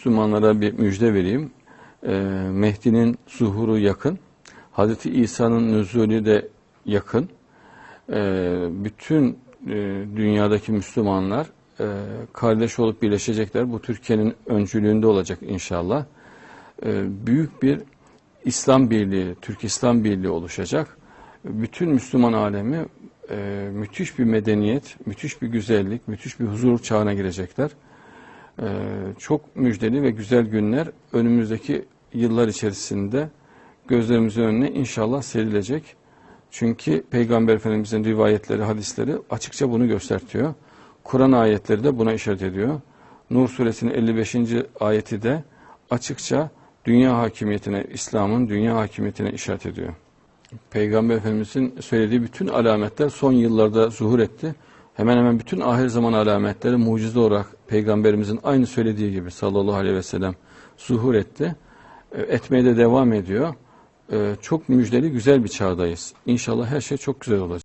Müslümanlara bir müjde vereyim. Ee, Mehdi'nin zuhuru yakın. Hazreti İsa'nın nüzulü de yakın. Ee, bütün e, dünyadaki Müslümanlar e, kardeş olup birleşecekler. Bu Türkiye'nin öncülüğünde olacak inşallah. Ee, büyük bir İslam Birliği, Türk İslam Birliği oluşacak. Bütün Müslüman alemi e, müthiş bir medeniyet, müthiş bir güzellik, müthiş bir huzur çağına girecekler. Ee, çok müjdeli ve güzel günler önümüzdeki yıllar içerisinde gözlerimizin önüne inşallah serilecek. Çünkü Peygamber Efendimizin rivayetleri, hadisleri açıkça bunu göstertiyor. Kur'an ayetleri de buna işaret ediyor. Nur suresinin 55. ayeti de açıkça dünya hakimiyetine, İslam'ın dünya hakimiyetine işaret ediyor. Peygamber Efendimizin söylediği bütün alametler son yıllarda zuhur etti. Hemen hemen bütün ahir zaman alametleri mucize olarak Peygamberimizin aynı söylediği gibi sallallahu aleyhi ve sellem zuhur etti. E, Etmeye de devam ediyor. E, Çok müjdeli güzel bir çağdayız. İnşallah her şey çok güzel olacak.